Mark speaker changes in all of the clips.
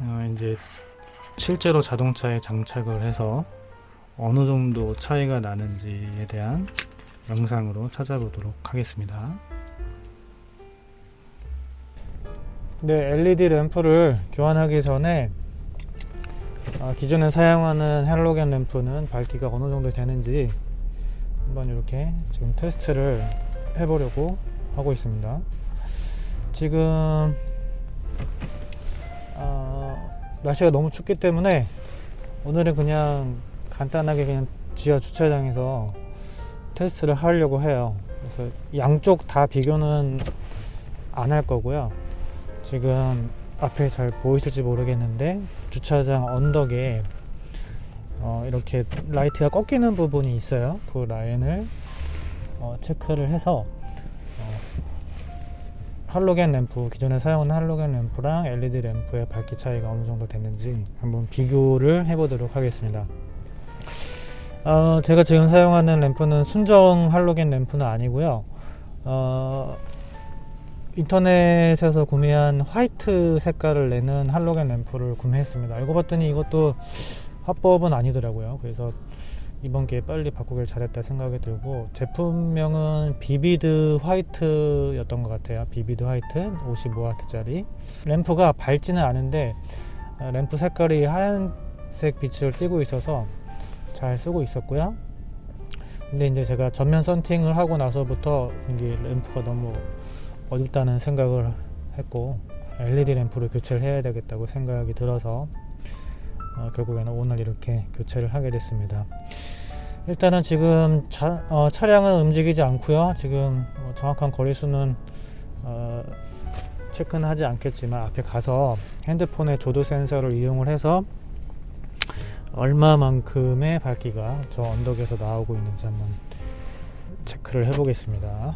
Speaker 1: 어, 이제 실제로 자동차에 장착을 해서 어느 정도 차이가 나는지에 대한 영상으로 찾아보도록 하겠습니다. 네, LED 램프를 교환하기 전에 아, 기존에 사용하는 헬로겐 램프는 밝기가 어느 정도 되는지 한번 이렇게 지금 테스트를 해보려고 하고 있습니다. 지금 어, 날씨가 너무 춥기 때문에 오늘은 그냥 간단하게 그냥 지하 주차장에서 테스트를 하려고 해요. 그래서 양쪽 다 비교는 안 할 거고요. 지금 앞에 잘 보이실지 모르겠는데 주차장 언덕에 어, 이렇게 라이트가 꺾이는 부분이 있어요. 그 라인을 어, 체크를 해서 어, 할로겐 램프 기존에 사용하는 할로겐 램프랑 LED 램프의 밝기 차이가 어느 정도 됐는지 한번 비교를 해보도록 하겠습니다. 어, 제가 지금 사용하는 램프는 순정 할로겐 램프는 아니고요. 어, 인터넷에서 구매한 화이트 색깔을 내는 할로겐 램프를 구매했습니다. 알고 봤더니 이것도 화법은 아니더라고요. 그래서 이번 기회에 빨리 바꾸길 잘했다 생각이 들고 제품명은 Vivid White였던 것 같아요. Vivid White 55W짜리 램프가 밝지는 않은데 어, 램프 색깔이 하얀색 빛을 띠고 있어서 잘 쓰고 있었고요. 근데 이제 제가 전면 썬팅을 하고 나서부터 이게 램프가 너무 어둡다는 생각을 했고 LED 램프를 교체를 해야 되겠다고 생각이 들어서 어, 결국에는 오늘 이렇게 교체를 하게 됐습니다. 일단은 지금 차, 어, 차량은 움직이지 않고요. 지금 어, 정확한 거리수는 어, 체크는 하지 않겠지만 앞에 가서 핸드폰의 조도 센서를 이용을 해서 얼마만큼의 밝기가 저 언덕에서 나오고 있는지 한번 체크를 해 보겠습니다.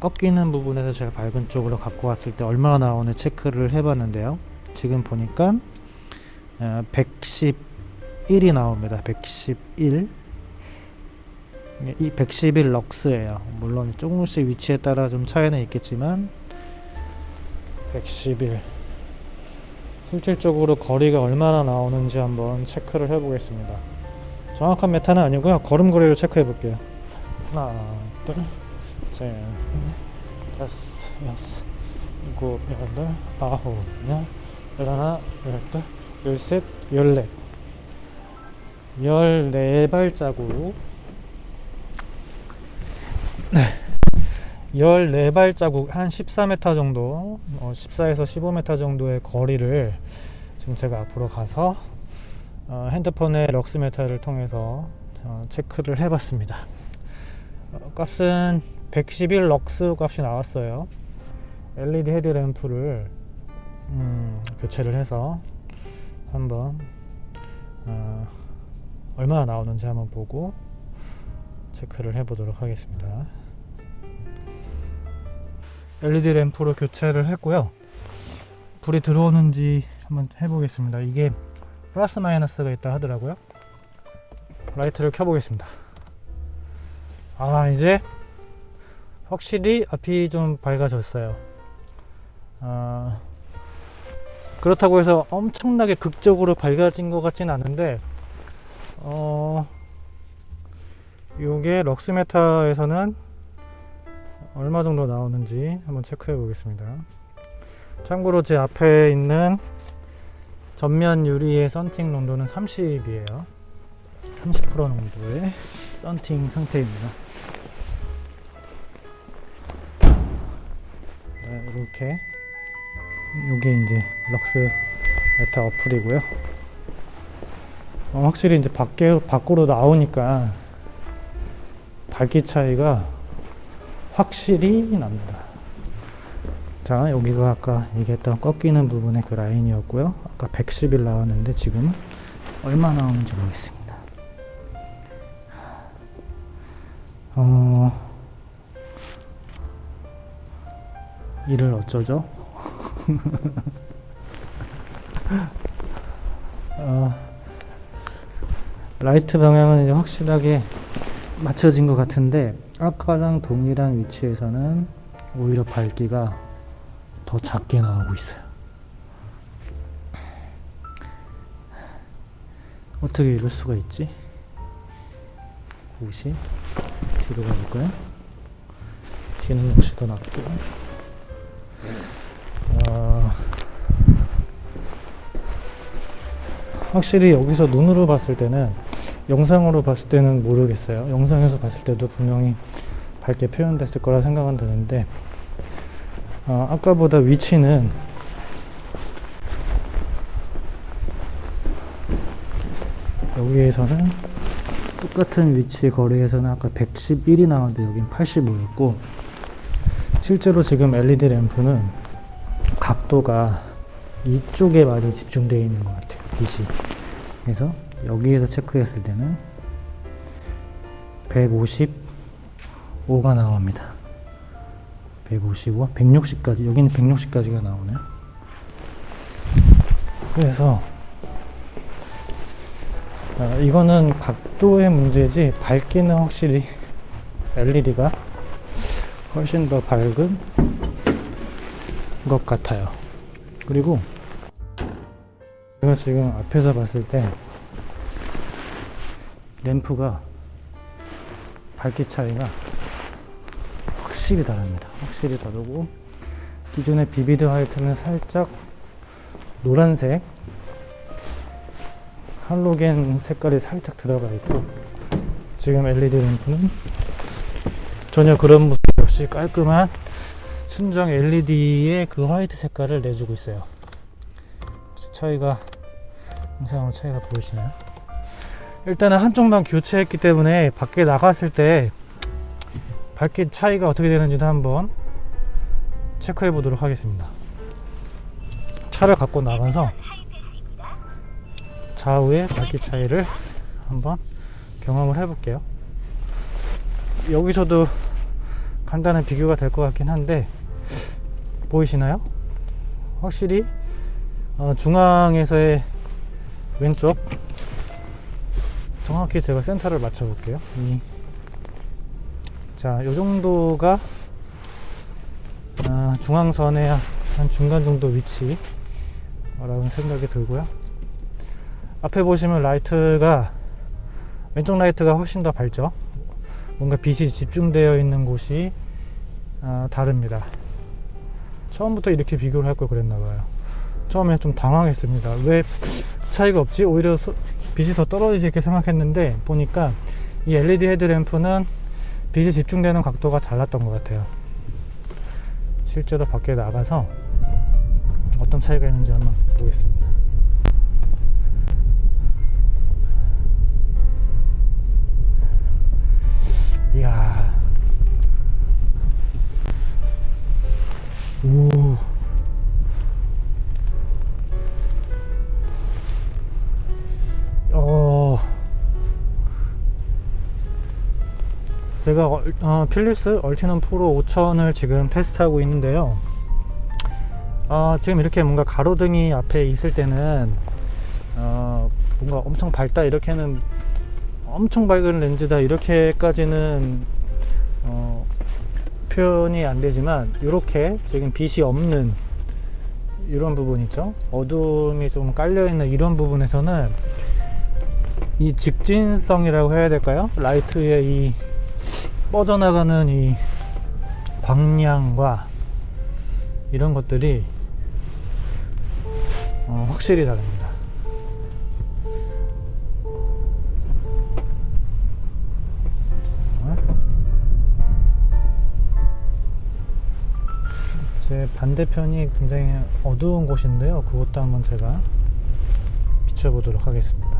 Speaker 1: 꺾이는 부분에서 제가 밝은 쪽으로 갖고 왔을 때 얼마나 나오는 체크를 해봤는데요. 지금 보니까 111이 나옵니다. 111. 이 111 럭스예요. 물론 조금씩 위치에 따라 좀 차이는 있겠지만 111. 실질적으로 거리가 얼마나 나오는지 한번 체크를 해보겠습니다. 정확한 메타는 아니고요. 걸음걸이로 체크해 볼게요. 하나, 둘, 셋, 넷, 다섯, 여섯, 일곱, 여덟, 아홉, 열, 열하나, 열둘, 열셋, 열넷. 열네 발자국. 네. 14발자국 한 14m 정도 어, 14에서 15m 정도의 거리를 지금 제가 앞으로 가서 어, 핸드폰의 럭스메타를 통해서 어, 체크를 해봤습니다 어, 값은 111 럭스 값이 나왔어요 LED 헤드램프를 음, 교체를 해서 한번 어, 얼마나 나오는지 한번 보고 체크를 해 보도록 하겠습니다. LED 램프로 교체를 했고요. 불이 들어오는지 한번 해보겠습니다. 이게 플러스 마이너스가 있다 하더라고요. 라이트를 켜보겠습니다. 아 이제 확실히 앞이 좀 밝아졌어요. 아, 그렇다고 해서 엄청나게 극적으로 밝아진 것 같진 않은데 어, 요게 럭스메타에서는 얼마 정도 나오는지 한번 체크해 보겠습니다. 참고로 제 앞에 있는 전면 유리의 썬팅 농도는 30이에요. 30% 농도의 썬팅 상태입니다. 네, 이렇게 요게 이제 lux meter 어플이고요. 어, 확실히 이제 밖에, 밖으로 나오니까 밝기 차이가 확실히 납니다. 자 여기가 아까 얘기했던 꺾이는 부분의 그 라인이었고요. 아까 110일 나왔는데 지금 얼마 나오는지 보겠습니다. 어... 이를 어쩌죠? 어, 라이트 방향은 이제 확실하게 맞춰진 것 같은데 아까랑 동일한 위치에서는 오히려 밝기가 더 작게 나오고 있어요 어떻게 이럴 수가 있지? 90 뒤로 가볼까요? 뒤는 역시 더 낮고 확실히 여기서 눈으로 봤을 때는 영상으로 봤을 때는 모르겠어요. 영상에서 봤을 때도 분명히 밝게 표현됐을 거라 생각은 드는데 아, 아까보다 위치는 여기에서는 똑같은 위치 거리에서는 아까 111이 나왔는데 여긴 85였고 실제로 지금 LED 램프는 각도가 이쪽에 많이 집중되어 있는 것 같아요 빛이 그래서 여기에서 체크했을 때는 155가 나옵니다. 155, 160까지 여기는 160까지가 나오네요. 그래서 아, 이거는 각도의 문제지 밝기는 확실히 LED가 훨씬 더 밝은 것 같아요. 그리고 제가 지금 앞에서 봤을 때 램프가 밝기 차이가 확실히 다릅니다. 확실히 다르고 기존의 비비드 화이트는 살짝 노란색 할로겐 색깔이 살짝 들어가 있고 지금 LED 램프는 전혀 그런 모습 없이 깔끔한 순정 LED의 그 화이트 색깔을 내주고 있어요. 차이가 영상으로 차이가 보이시나요? 일단은 한쪽만 교체했기 때문에 밖에 나갔을 때 밝기 차이가 어떻게 되는지도 한번 체크해 보도록 하겠습니다 차를 갖고 나가서 좌우의 밝기 차이를 한번 경험을 해 볼게요 여기서도 간단한 비교가 될 것 같긴 한데 보이시나요? 확실히 어, 중앙에서의 왼쪽. 정확히 제가 센터를 맞춰 볼게요. 이, 자, 요 정도가 아, 중앙선의 한 중간 정도 위치 라는 생각이 들고요. 앞에 보시면 라이트가 왼쪽 라이트가 훨씬 더 밝죠? 뭔가 빛이 집중되어 있는 곳이 아, 다릅니다. 처음부터 이렇게 비교를 할 걸 그랬나 봐요 처음에 좀 당황했습니다. 왜 차이가 없지? 오히려 소, 빛이 더 떨어지지 이렇게 생각했는데 보니까 이 LED 헤드램프는 빛이 집중되는 각도가 달랐던 것 같아요. 실제로 밖에 나가서 어떤 차이가 있는지 한번 보겠습니다. 이야. 오 제가 어, 어, 필립스 얼티넘 프로 5000을 지금 테스트하고 있는데요. 어, 지금 이렇게 뭔가 가로등이 앞에 있을 때는 어, 뭔가 엄청 밝다 이렇게는 엄청 밝은 렌즈다 이렇게까지는 어, 표현이 안 되지만 이렇게 지금 빛이 없는 이런 부분 있죠? 어둠이 좀 깔려 있는 이런 부분에서는 이 직진성이라고 해야 될까요? 라이트의 이 뻗어나가는 이 광량과 이런 것들이 어, 확실히 다릅니다. 제 반대편이 굉장히 어두운 곳인데요. 그것도 한번 제가 비춰보도록 하겠습니다.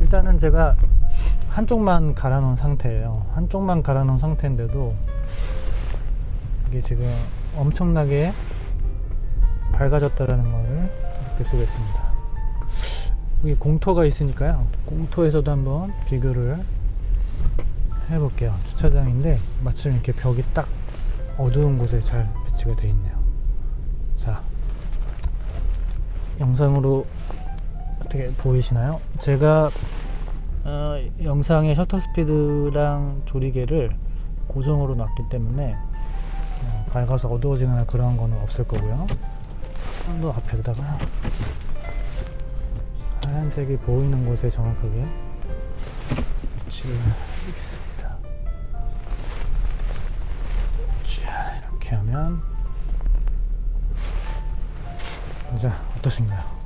Speaker 1: 일단은 제가 한쪽만 갈아 놓은 상태예요. 한쪽만 갈아 놓은 상태인데도 이게 지금 엄청나게 밝아졌다라는 것을 느낄 수가 있습니다. 여기 공터가 있으니까요. 공터에서도 한번 비교를 해볼게요. 주차장인데 마침 이렇게 벽이 딱 어두운 곳에 잘 배치가 되어 있네요. 자 영상으로 어떻게 보이시나요? 제가 어, 영상의 셔터 스피드랑 조리개를 고정으로 놨기 때문에 어, 밝아서 어두워지거나 그런 거는 없을 거고요 좀더 앞에다가 하얀색이 보이는 곳에 정확하게 위치를 해보겠습니다. 자, 이렇게 하면 자, 어떠신가요?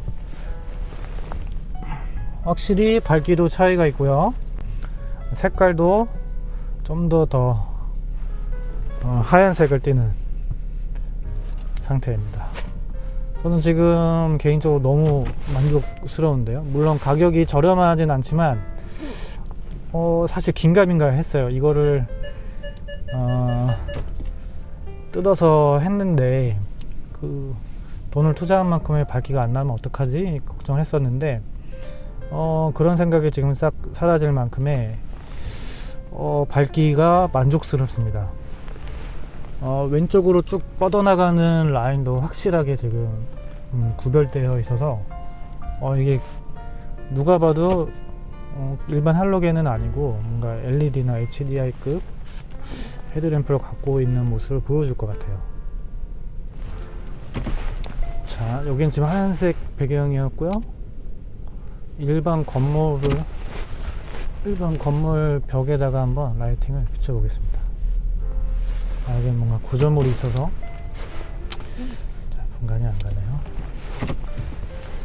Speaker 1: 확실히 밝기도 차이가 있고요. 색깔도 좀더더 어, 하얀색을 띠는 상태입니다. 저는 지금 개인적으로 너무 만족스러운데요. 물론 가격이 저렴하진 않지만 어, 사실 긴가민가 했어요. 이거를 어, 뜯어서 했는데 그 돈을 투자한 만큼의 밝기가 안 나면 어떡하지 걱정을 했었는데 어, 그런 생각이 지금 싹 사라질 만큼의 어, 밝기가 만족스럽습니다. 어, 왼쪽으로 쭉 뻗어나가는 라인도 확실하게 지금 음, 구별되어 있어서 어, 이게 누가 봐도 어, 일반 할로겐은 아니고 뭔가 LED나 HDI급 헤드램프를 갖고 있는 모습을 보여줄 것 같아요. 자, 여기는 지금 하얀색 배경이었고요. 일반 건물을 일반 건물 벽에다가 한번 라이팅을 비춰보겠습니다. 아, 여기 뭔가 구조물이 있어서 자, 분간이 안 가네요.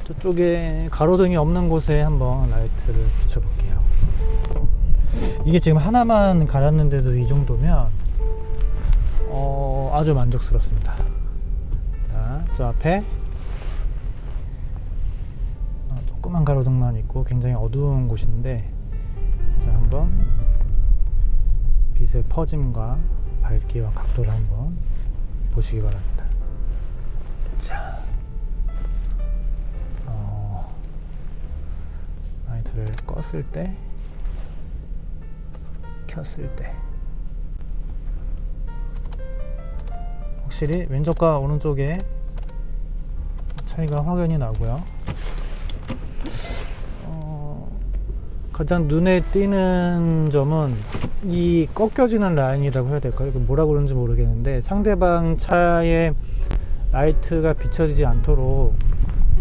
Speaker 1: 저쪽에 가로등이 없는 곳에 한번 라이트를 비춰볼게요. 이게 지금 하나만 갈았는데도 이 정도면 어, 아주 만족스럽습니다. 자, 저 앞에 조그만 가로등만 있고 굉장히 어두운 곳인데 자, 한번 빛의 퍼짐과 밝기와 각도를 한번 보시기 바랍니다. 자, 어, 라이트를 껐을 때, 켰을 때, 확실히 왼쪽과 오른쪽에 차이가 확연히 나고요. 가장 눈에 띄는 점은 이 꺾여지는 라인이라고 해야 될까요? 이거 뭐라 그러는지 모르겠는데 상대방 차에 라이트가 비춰지지 않도록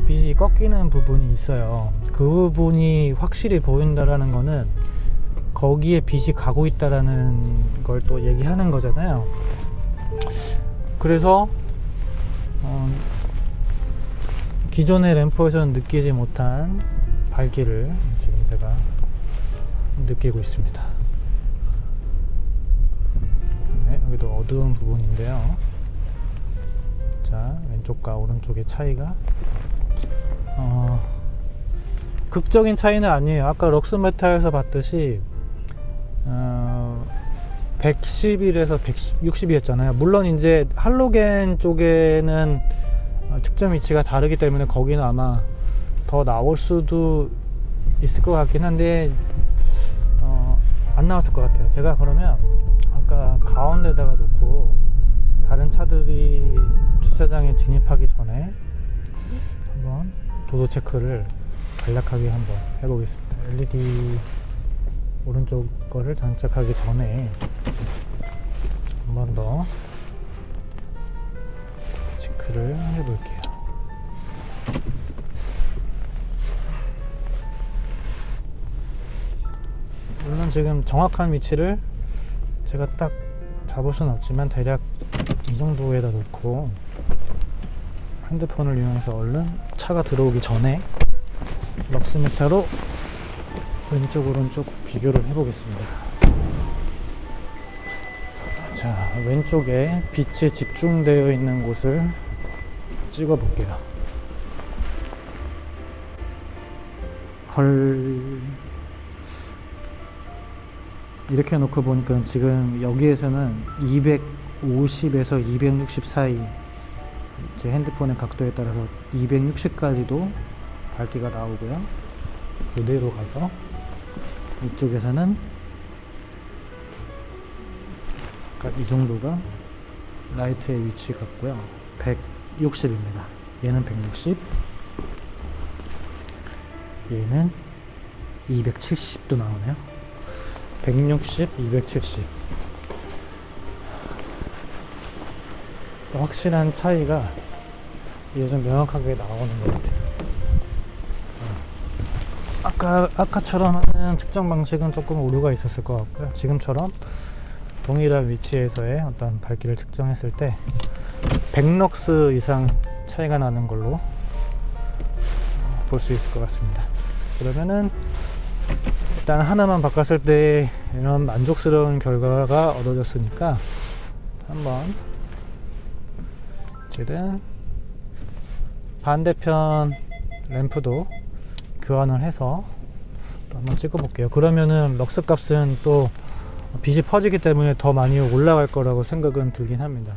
Speaker 1: 빛이 꺾이는 부분이 있어요. 그 부분이 확실히 보인다라는 거는 거기에 빛이 가고 있다라는 걸 또 얘기하는 거잖아요. 그래서 어, 기존의 램프에서는 느끼지 못한 밝기를 지금 제가 느끼고 있습니다. 네, 여기도 어두운 부분인데요. 자, 왼쪽과 오른쪽의 차이가 어, 극적인 차이는 아니에요. 아까 럭스메타에서 봤듯이 어, 111에서 160이었잖아요. 물론 이제 할로겐 쪽에는 어, 측정 위치가 다르기 때문에 거기는 아마 더 나올 수도 있을 것 같긴 한데 어, 안 나왔을 것 같아요. 제가 그러면 아까 가운데다가 놓고 다른 차들이 주차장에 진입하기 전에 한번 도도 체크를 간략하게 한번 해보겠습니다. LED 오른쪽 거를 장착하기 전에 한 번 더 체크를 해볼게요. 물론 지금 정확한 위치를 제가 딱 잡을 수는 없지만 대략 이 정도에다 놓고 핸드폰을 이용해서 얼른 차가 들어오기 전에 럭스미터로 왼쪽 오른쪽 비교를 해보겠습니다. 자 왼쪽에 빛이 집중되어 있는 곳을 찍어 볼게요. 헐 이렇게 놓고 보니까 지금 여기에서는 250에서 260 사이 제 핸드폰의 각도에 따라서 260까지도 밝기가 나오고요. 그대로 가서? 이쪽에서는 이 정도가 라이트의 위치 같고요. 160입니다. 얘는 160 얘는 270도 나오네요 160, 270 확실한 차이가 이게 좀 명확하게 나오는 것 같아요 아까 아까처럼 하는 측정 방식은 조금 오류가 있었을 것 같고요. 지금처럼 동일한 위치에서의 어떤 밝기를 측정했을 때 100럭스 이상 차이가 나는 걸로 볼 수 있을 것 같습니다. 그러면은 일단 하나만 바꿨을 때 이런 만족스러운 결과가 얻어졌으니까 한번 이제는 반대편 램프도 교환을 해서 또 한번 찍어 볼게요. 그러면은 럭스 값은 또 빛이 퍼지기 때문에 더 많이 올라갈 거라고 생각은 들긴 합니다